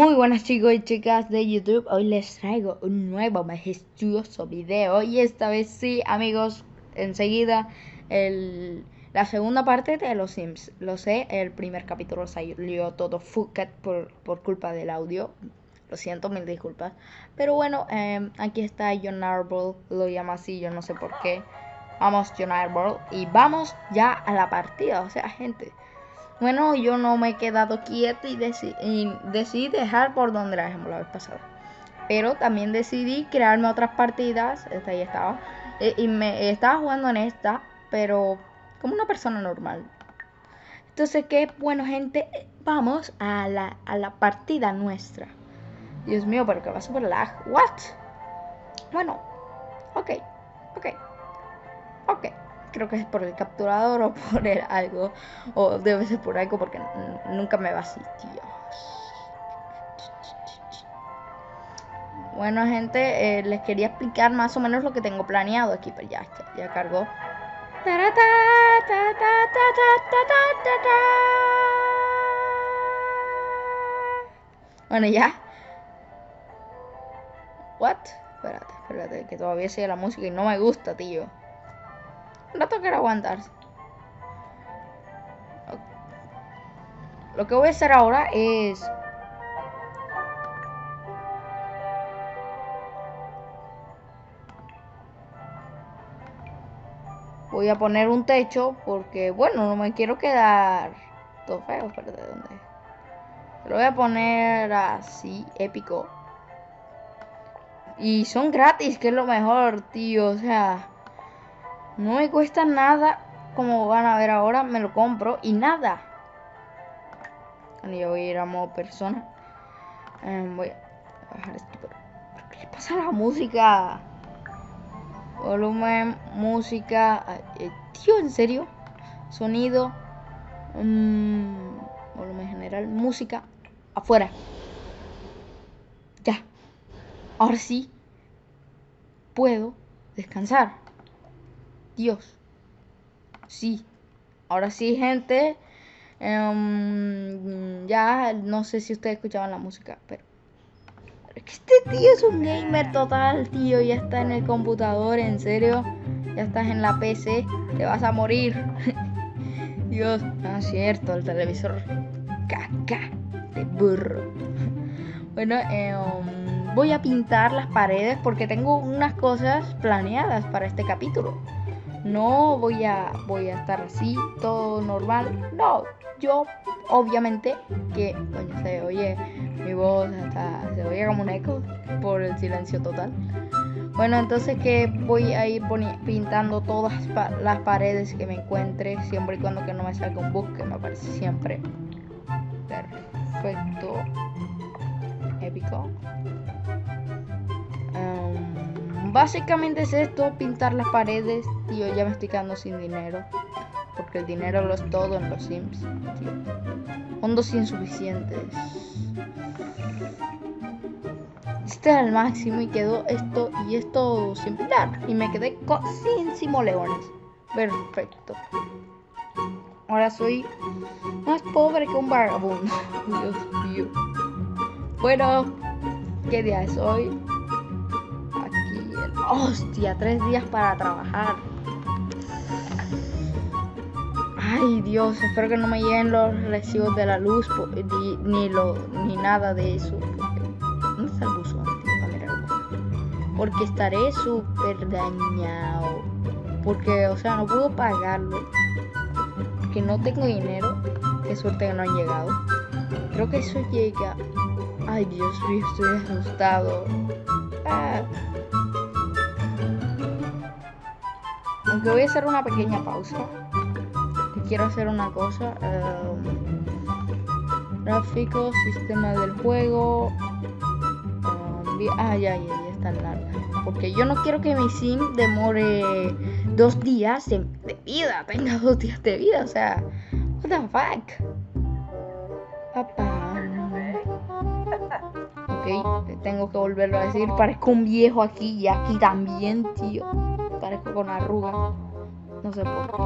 Muy buenas chicos y chicas de YouTube, hoy les traigo un nuevo majestuoso video. Y esta vez sí amigos, enseguida el, la segunda parte de Los Sims, lo sé, el primer capítulo salió todo fucket por, por culpa del audio, lo siento, mil disculpas, pero bueno, eh, aquí está John Arbol, lo llama así, yo no sé por qué, vamos John Arbol y vamos ya a la partida, o sea gente... Bueno, yo no me he quedado quieto y, decidí dejar por donde la dejamos la vez pasada. Pero también decidí crearme otras partidas. Esta ahí estaba. E, y me estaba jugando en esta, pero como una persona normal. Entonces, qué bueno, gente. Vamos a la, a la partida nuestra. Dios mío, pero que va super lag. ¿What? Bueno, ok, ok, ok creo que es por el capturador o por el algo, o debe ser por algo porque nunca me va así, tío. Bueno, gente, eh, les quería explicar más o menos lo que tengo planeado aquí, pero ya, ya, ya cargó. Bueno, ya. What? Espérate, espérate, que todavía sigue la música y no me gusta, tío. No tocará aguantarse. Lo que voy a hacer ahora es... Voy a poner un techo porque, bueno, no me quiero quedar todo feo. Pero ¿de dónde? Lo voy a poner así, épico. Y son gratis, que es lo mejor, tío. O sea... No me cuesta nada, como van a ver ahora, me lo compro y nada. Bueno, yo voy a ir a modo persona. Em, voy a bajar esto, pero ¿qué le pasa la música? Volumen, música, eh, tío, ¿en serio? Sonido, mm, volumen general, música, afuera. Ya. Ahora sí puedo descansar. Dios. Sí. Ahora sí, gente. Em, ya no sé si ustedes escuchaban la música, pero... Este tío es un gamer total, tío. Ya está en el computador, en serio. Ya estás en la PC. Te vas a morir. Dios, no es cierto, el televisor. Caca de burro. Bueno, eh, voy a pintar las paredes porque tengo unas cosas planeadas para este capítulo no voy a, voy a estar así, todo normal. No, yo obviamente que, coño, se oye mi voz hasta, se oye como un eco por el silencio total. Bueno, entonces que voy a ir pintando todas las paredes que me encuentre, siempre y cuando que no me salga un bug, que me parece siempre perfecto, épico. Básicamente es esto, pintar las paredes. Tío, ya me estoy quedando sin dinero. Porque el dinero lo es todo en los Sims, tío. Fondos insuficientes. Este era el máximo y quedó esto y esto sin pintar. Y me quedé sin simoleones. Perfecto. Ahora soy más pobre que un vagabundo. Dios mío. Bueno, ¿qué día es hoy? Hostia, tres días para trabajar. Ay Dios, espero que no me lleguen los recibos de la luz ni, lo, ni nada de eso. ¿Dónde está el buzón? Porque estaré súper dañado. Porque, o sea, no puedo pagarlo. Porque no tengo dinero. Qué suerte que no han llegado. Creo que eso llega. Ay Dios mío, estoy asustado. Ah. Aunque voy a hacer una pequeña pausa. quiero hacer una cosa. Um, gráficos, sistema del juego. Um, ah, ya, ya, ya está larga. Porque yo no quiero que mi sim demore dos días de, vida. Tenga dos días de vida. O sea, what the fuck. Ok, tengo que volverlo a decir. Parezco un viejo aquí y aquí también, tío parezco con arrugas. No sé por qué.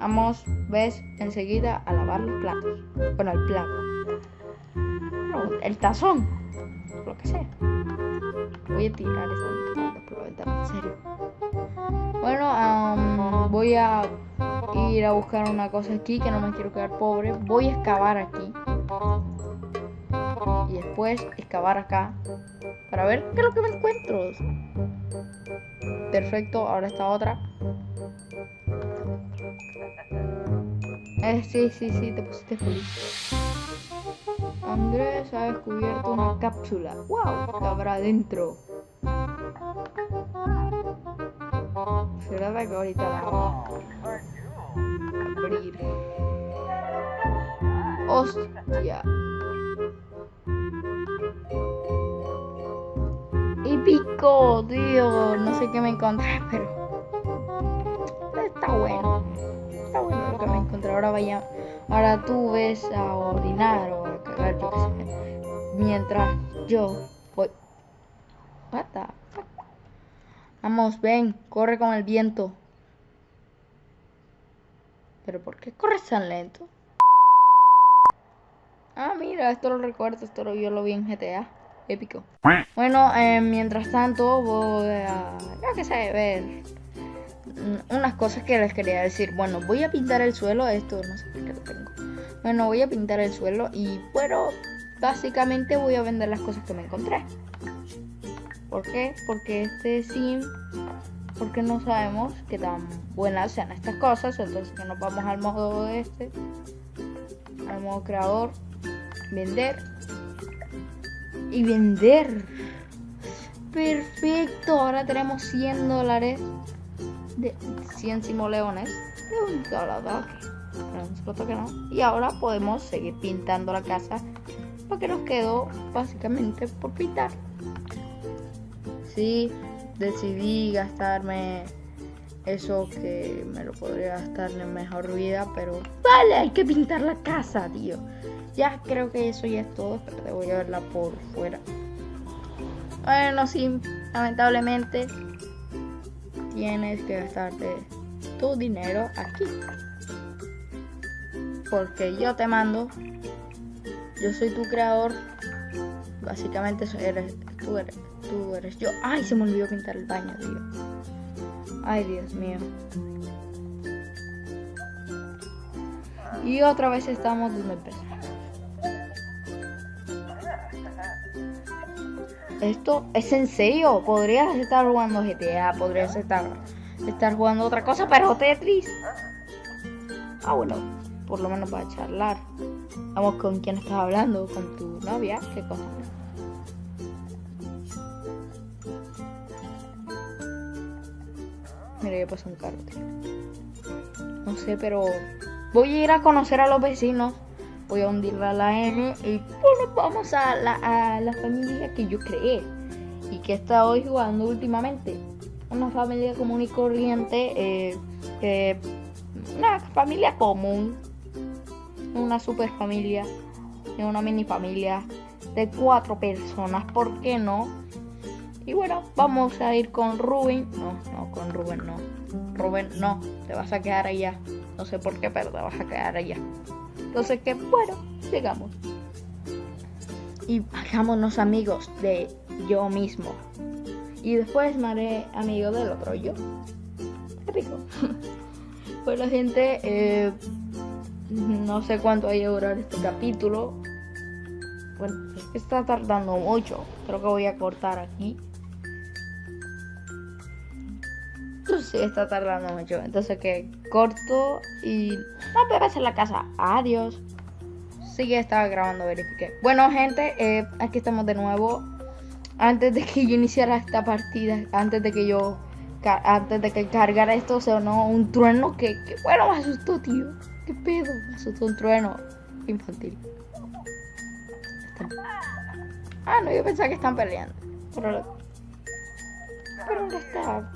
Vamos, ves, enseguida a lavar los platos. Bueno, el plato. el tazón, lo que sea. Voy a tirar esta por la ventana, en serio. Bueno, voy a ir a buscar una cosa aquí que no me quiero quedar pobre. Voy a excavar aquí. Y después excavar acá. Para ver qué es lo que me encuentro. Perfecto, ahora esta otra. Eh, sí, sí, sí, te pusiste feliz. Andrés ha descubierto una cápsula. ¡Wow! ¿Qué habrá dentro? Será que ahorita la abrir. ¡Hostia! Tío. No sé qué me encontré, pero. Está bueno. Está bueno lo que me encontré. Ahora vaya. Ahora tú ves a orinar o a cagar, yo qué sé. Mientras yo voy. What the fuck? Vamos, ven, corre con el viento. ¿Pero por qué corres tan lento? Ah, mira, esto lo recuerdo, esto lo, yo lo vi en GTA. Épico. Bueno, eh, mientras tanto voy a, ya que sé, ver unas cosas que les quería decir. Bueno, voy a pintar el suelo, esto no sé por qué lo tengo. Bueno, voy a pintar el suelo y bueno, básicamente voy a vender las cosas que me encontré. ¿Por qué? Porque este sim, porque no sabemos qué tan buenas sean estas cosas, entonces que nos vamos al modo este, al modo creador, vender y vender. Perfecto, ahora tenemos 100 dólares de 100 simoleones de un que no. Y ahora podemos seguir pintando la casa. Lo que nos quedó básicamente por pintar. Sí, decidí gastarme eso que me lo podría gastar en mejor vida, pero vale, hay que pintar la casa, tío. Ya creo que eso ya es todo, pero te voy a verla por fuera. Bueno, sí, lamentablemente tienes que gastarte tu dinero aquí. Porque yo te mando, yo soy tu creador, básicamente eres, tú eres yo. Ay, se me olvidó pintar el baño, tío. Ay, Dios mío. Y otra vez estamos donde empezamos. ¿Esto es en serio? Podrías estar jugando GTA, podrías estar, estar jugando otra cosa, pero Tetris. Ah, bueno, por lo menos para charlar. Vamos, ¿con quién estás hablando? ¿Con tu novia? ¿Qué cosa? Mira, ya pasó un carro, tío. No sé, pero voy a ir a conocer a los vecinos voy a hundirla a la N y bueno, vamos a la, familia que yo creé y que he estado jugando últimamente. Una familia común y corriente, eh, una familia común, una super familia, una mini familia de cuatro personas, ¿por qué no? Y bueno, vamos a ir con Rubén. No, no, con Rubén no. Rubén, no, te vas a quedar allá. No sé por qué, pero te vas a quedar allá. Entonces que bueno, llegamos. Y hagámonos amigos de yo mismo. Y después me haré amigo del otro yo. Épico. la gente, eh, no sé cuánto vaya a durar este capítulo. Bueno, está tardando mucho. Creo que voy a cortar aquí. Sí, está tardando mucho. Entonces que corto y no a en la casa. Adiós. Sí que estaba grabando, verifique. Bueno, gente, eh, aquí estamos de nuevo. Antes de que yo iniciara esta partida, antes de que yo antes de que cargara esto, o no un trueno que, que, bueno, me asustó, tío. ¿Qué pedo? Me asustó un trueno infantil. Ah, no, yo pensaba que están peleando. Pero, pero no está.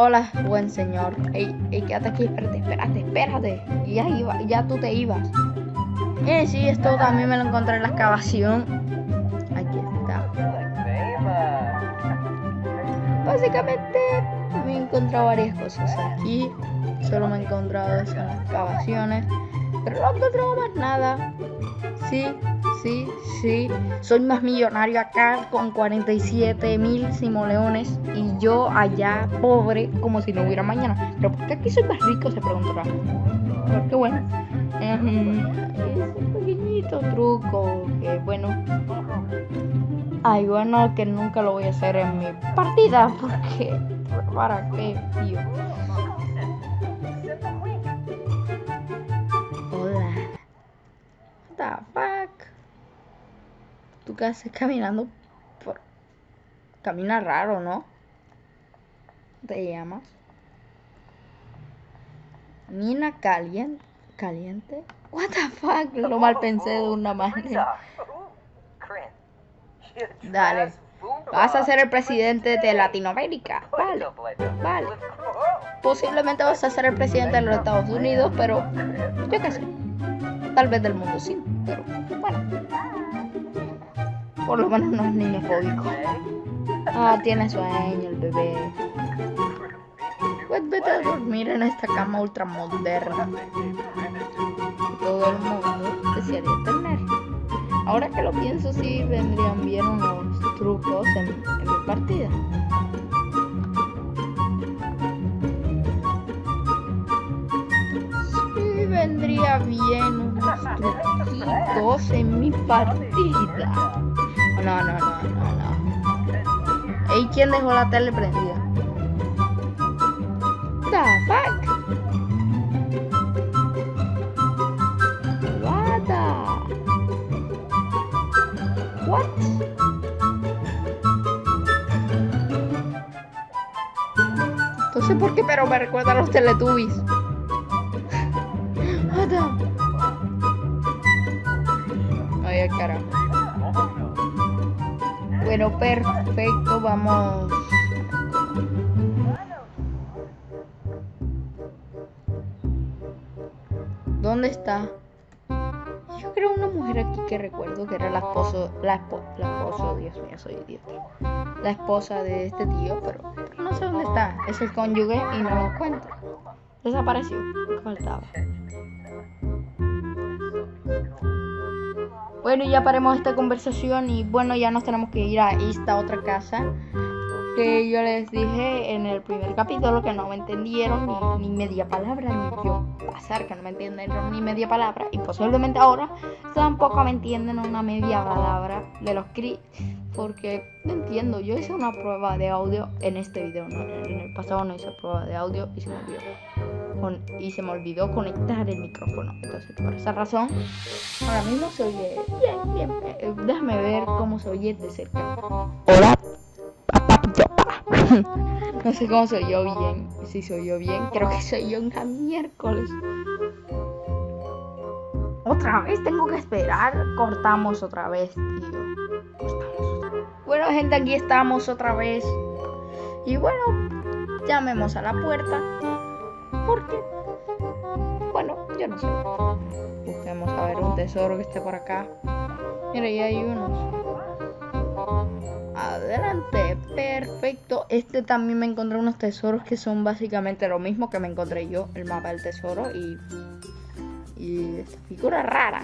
Hola, buen señor. Ey, ey, quédate aquí, espérate, espérate, espérate. Y ya iba, ya tú te ibas. Eh, sí, esto también me lo encontré en la excavación. Aquí está. Básicamente me he encontrado varias cosas aquí. Solo me he encontrado eso en las excavaciones. Pero no encontramos más nada. Sí, sí, sí. Soy más millonario acá con 47 mil simoleones y yo allá pobre como si no hubiera mañana. Pero ¿por qué aquí soy más rico? Se preguntará. Porque bueno, es un pequeñito truco que bueno. Ay, bueno, que nunca lo voy a hacer en mi partida porque ¿para qué, tío? Hola. The? ¿Tú qué haces caminando por... Camina raro, ¿no? ¿Te llamas? Nina caliente. ¿Caliente? What the fuck? Lo mal pensé de una manera. Dale. Vas a ser el presidente de Latinoamérica. Vale. Vale. Posiblemente vas a ser el presidente de los Estados Unidos, pero yo qué sé. Tal vez del mundo sí, pero bueno. Por lo menos no es niñofóbico. Ah, tiene sueño el bebé. Pues vete a dormir en esta cama ultra moderna. Todo el mundo desearía tener. Ahora que lo pienso, sí vendrían bien unos trucos en, en mi partida. Sí vendría bien unos truquitos en mi partida. No, no, no, no, no. ¿Y quién dejó la tele prendida? The fuck? What the? What? Entonces, ¿por qué pero me recuerda a los Teletubbies? Bueno, perfecto, vamos. ¿Dónde está? Yo creo una mujer aquí que recuerdo que era la esposa, la, espo, la esposa, Dios mío, soy idiota. La esposa de este tío, pero, pero no sé dónde está. Es el cónyuge y no lo encuentro. Desapareció. Faltaba. Bueno, ya paremos esta conversación y bueno, ya nos tenemos que ir a esta otra casa. Que yo les dije en el primer capítulo que no me entendieron ni, ni media palabra, ni yo pasar que no me entendieron ni media palabra. Y posiblemente ahora tampoco me entienden una media palabra de los cri. Porque no entiendo, yo hice una prueba de audio en este video, ¿no? en el pasado no hice prueba de audio y se me olvidó con, y se me olvidó conectar el micrófono. Entonces, por esa razón, ahora mismo se oye bien, bien. Eh, déjame ver cómo se oye de cerca. Hola, No sé cómo se oyó bien. Si se oyó bien, creo que se oyó una miércoles. Otra vez tengo que esperar. Cortamos otra vez, tío. Bueno, gente, aquí estamos otra vez. Y bueno, llamemos a la puerta. Porque, bueno, yo no sé. Busquemos a ver un tesoro que esté por acá. Mira, ya hay unos. Adelante, perfecto. Este también me encontré unos tesoros que son básicamente lo mismo que me encontré yo, el mapa del tesoro y, y esta figura rara,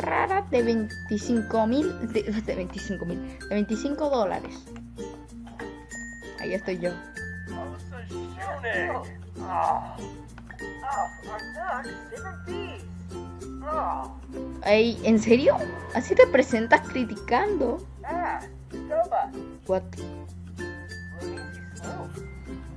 rara de 25 mil, de, de 25 mil, de 25 dólares. Ahí estoy yo. Ey, ¿en serio? ¿Así te presentas criticando? What?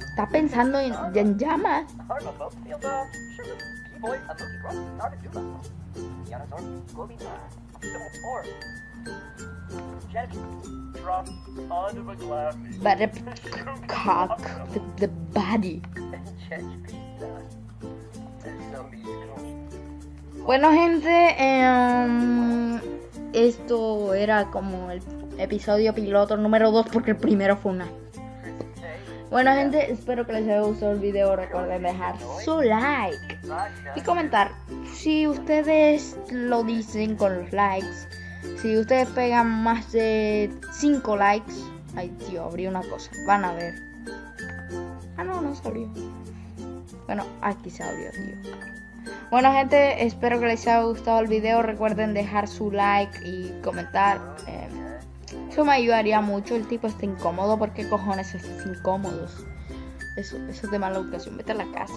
¿Está pensando en, en llamas? But the cock, the, the body. Bueno, gente, eh, esto era como el episodio piloto número 2 porque el primero fue una. Bueno, gente, espero que les haya gustado el video. Recuerden dejar su like y comentar si ustedes lo dicen con los likes. Si ustedes pegan más de 5 likes. Ay, tío, abrí una cosa. Van a ver. Ah, no, no se abrió. Bueno, aquí se abrió, tío. Bueno gente, espero que les haya gustado el video. Recuerden dejar su like y comentar. Eh, eso me ayudaría mucho. El tipo está incómodo. ¿Por qué cojones estás incómodos? Eso, eso es de mala educación. Vete a la casa.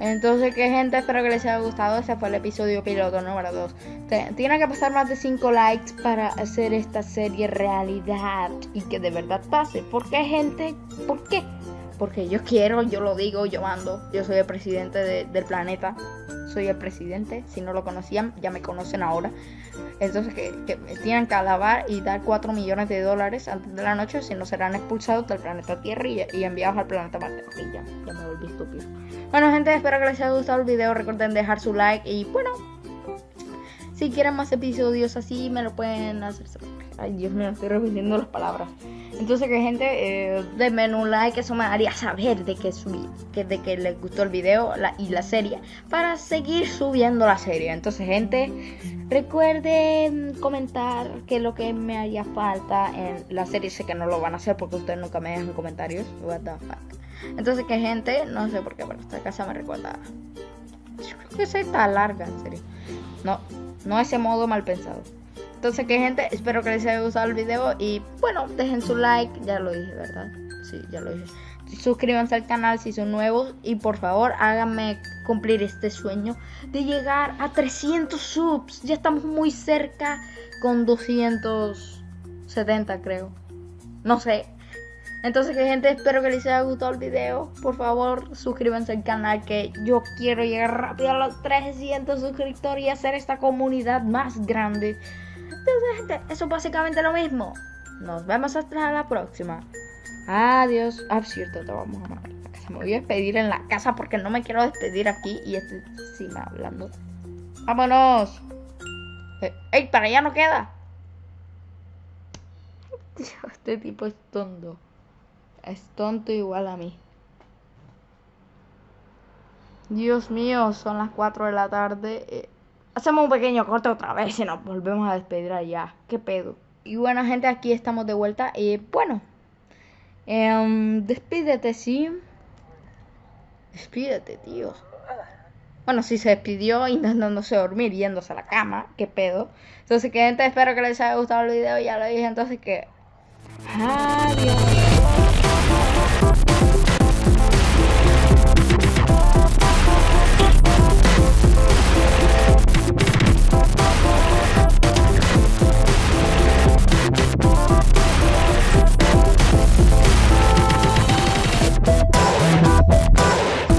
Entonces, ¿qué gente? Espero que les haya gustado. Ese fue el episodio piloto número 2. Tiene que pasar más de 5 likes para hacer esta serie realidad y que de verdad pase. ¿Por qué, gente? ¿Por qué? Porque yo quiero, yo lo digo, yo mando. Yo soy el presidente del planeta. Soy el presidente. Si no lo conocían, ya me conocen ahora. Entonces, que, me tienen que alabar y dar 4 millones de dólares antes de la noche. Si no, serán expulsados del planeta Tierra y, enviados al planeta Marte. ya, ya me volví estúpido. Bueno, gente, espero que les haya gustado el video. Recuerden dejar su like. Y bueno, si quieren más episodios así, me lo pueden hacer Ay, Dios mío, estoy repitiendo las palabras. Entonces, que gente, eh, denme un like, eso me haría saber de que subí, que, de que les gustó el video y la serie, para seguir subiendo la serie. Entonces, gente, recuerden comentar qué es lo que me haría falta en la serie. Sé que no lo van a hacer porque ustedes nunca me dejan comentarios. What the fuck. Entonces, que gente, no sé por qué, pero esta casa me recuerda. Yo creo que se está larga, en serio. No, no ese modo mal pensado. Entonces, que gente, espero que les haya gustado el video y bueno, dejen su like, ya lo dije, ¿verdad? Sí, ya lo dije. Suscríbanse al canal si son nuevos y por favor háganme cumplir este sueño de llegar a 300 subs. Ya estamos muy cerca con 270 creo. No sé. Entonces, que gente, espero que les haya gustado el video. Por favor, suscríbanse al canal que yo quiero llegar rápido a los 300 suscriptores y hacer esta comunidad más grande. Entonces, gente, eso es básicamente lo mismo. Nos vemos hasta la próxima. Adiós. Ah, cierto, te vamos a mandar casa. Me voy a despedir en la casa porque no me quiero despedir aquí y este me hablando. ¡Vámonos! Eh, ¡Ey, para allá no queda! este tipo es tonto. Es tonto igual a mí. Dios mío, son las 4 de la tarde. Eh, Hacemos un pequeño corte otra vez y nos volvemos a despedir allá. ¿Qué pedo? Y bueno, gente, aquí estamos de vuelta. Y bueno, em, despídete, sí. Despídete, tío. Bueno, si se despidió intentándose dormir, yéndose a la cama. ¿Qué pedo? Entonces, que gente, espero que les haya gustado el video. Ya lo dije, entonces que... Adiós.